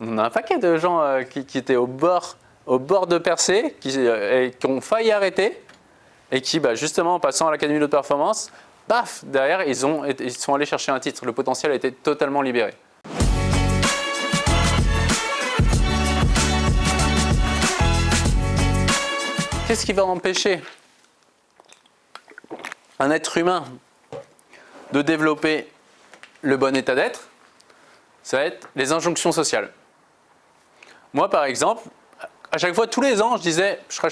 On a un paquet de gens euh, qui, étaient au bord, au bord de percée, qui, euh, qui ont failli arrêter, et qui, bah, justement, en passant à l'Académie de performance, paf, derrière, ils, ont, ils sont allés chercher un titre. Le potentiel a été totalement libéré. Qu'est-ce qui va empêcher un être humain de développer le bon état d'être? Ça va être les injonctions sociales. Moi, par exemple, à chaque fois, tous les ans, je disais je serai,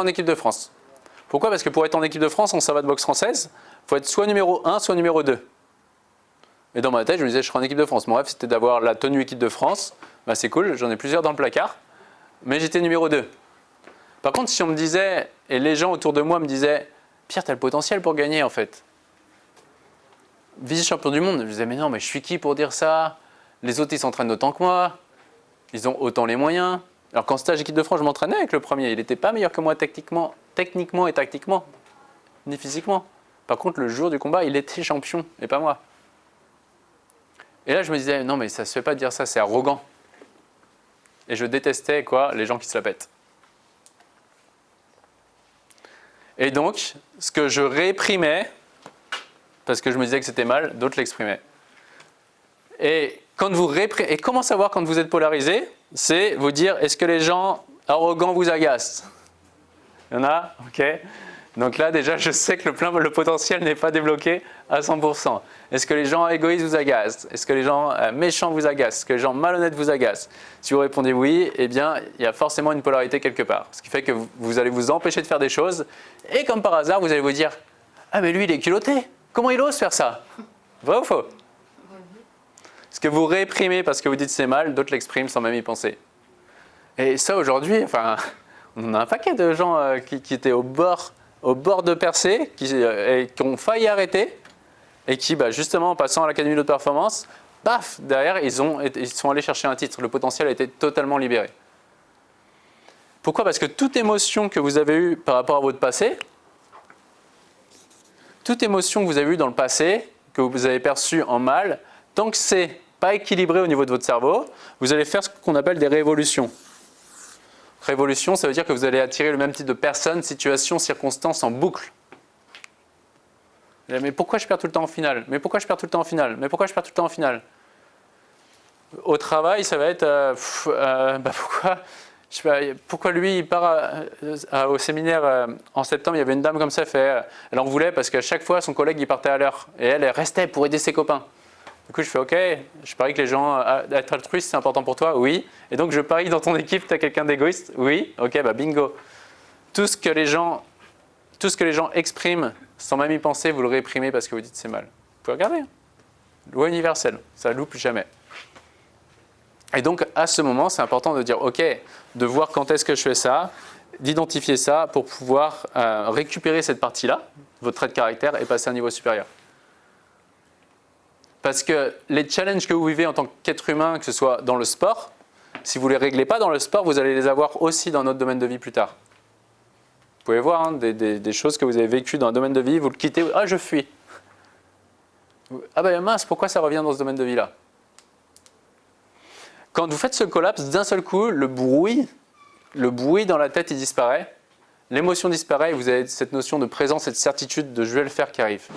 en équipe de France. Pourquoi? Parce que pour être en équipe de France en savate boxe française, il faut être soit numéro 1, soit numéro 2. Et dans ma tête, je me disais je serai en équipe de France. Mon rêve, c'était d'avoir la tenue équipe de France. Bah, c'est cool, j'en ai plusieurs dans le placard. Mais j'étais numéro 2. Par contre, si on me disait, et les gens autour de moi me disaient Pierre, tu as le potentiel pour gagner en fait. Vice-champion du monde, je disais mais non, mais je suis qui pour dire ça? Les autres, ils s'entraînent autant que moi. Ils ont autant les moyens. Alors qu'en stage équipe de France, je m'entraînais avec le premier. Il n'était pas meilleur que moi techniquement, techniquement et tactiquement, ni physiquement. Par contre, le jour du combat, il était champion et pas moi. Et là, je me disais, non, mais ça se fait pas dire ça, c'est arrogant. Et je détestais quoi Les gens qui se la pètent. Et donc, ce que je réprimais, parce que je me disais que c'était mal, d'autres l'exprimaient. Et, quand vous et comment savoir quand vous êtes polarisé? C'est vous dire, est-ce que les gens arrogants vous agacent? Il y en a? Ok. Donc là, déjà, je sais que le, plein, le potentiel n'est pas débloqué à 100%. Est-ce que les gens égoïstes vous agacent? Est-ce que les gens euh, méchants vous agacent? Est-ce que les gens malhonnêtes vous agacent? Si vous répondez oui, eh bien, il y a forcément une polarité quelque part. Ce qui fait que vous allez vous empêcher de faire des choses. Et comme par hasard, vous allez vous dire « Ah, mais lui, il est culotté. Comment il ose faire ça ?» Vrai ou faux? Ce que vous réprimez parce que vous dites c'est mal, d'autres l'expriment sans même y penser. Et ça, aujourd'hui, enfin, on a un paquet de gens euh, qui, étaient au bord, au bord de percée, qui, euh, qui ont failli arrêter, et qui, bah, justement, en passant à l'Académie de performance, paf, derrière, ils, ont, ils sont allés chercher un titre. Le potentiel a été totalement libéré. Pourquoi? Parce que toute émotion que vous avez eue par rapport à votre passé, toute émotion que vous avez eue dans le passé, que vous avez perçue en mal, tant que c'est pas équilibré au niveau de votre cerveau, vous allez faire ce qu'on appelle des révolutions. Révolution, ça veut dire que vous allez attirer le même type de personnes, situations, circonstances en boucle. Mais pourquoi je perds tout le temps en finale? Mais pourquoi je perds tout le temps en finale? Mais pourquoi je perds tout le temps en finale? Au travail, ça va être euh, euh, bah pourquoi, lui il part à- au séminaire euh, en septembre, il y avait une dame comme ça, fait, euh, elle en voulait parce qu'à chaque fois son collègue il partait à l'heure et elle, elle restait pour aider ses copains. Du coup, je fais OK, je parie que les gens, euh, être altruiste, c'est important pour toi Oui. Et donc, je parie dans ton équipe, tu as quelqu'un d'égoïste Oui. OK, bah bingo. Tout ce, que les gens, tout ce que les gens expriment sans même y penser, vous le réprimez parce que vous dites c'est mal. Vous pouvez regarder. hein. Loi universelle, ça loupe jamais. Et donc, à ce moment, c'est important de dire OK, de voir quand est-ce que je fais ça, d'identifier ça pour pouvoir euh, récupérer cette partie-là, votre trait de caractère, et passer à un niveau supérieur. Parce que les challenges que vous vivez en tant qu'être humain, que ce soit dans le sport, si vous ne les réglez pas dans le sport, vous allez les avoir aussi dans notre domaine de vie plus tard. Vous pouvez voir hein, des, choses que vous avez vécues dans un domaine de vie, vous le quittez, ah je fuis. Ah ben mince, pourquoi ça revient dans ce domaine de vie-là? Quand vous faites ce collapse, d'un seul coup, le bruit, le bruit dans la tête, il disparaît, l'émotion disparaît et vous avez cette notion de présence et de certitude de je vais le faire qui arrive.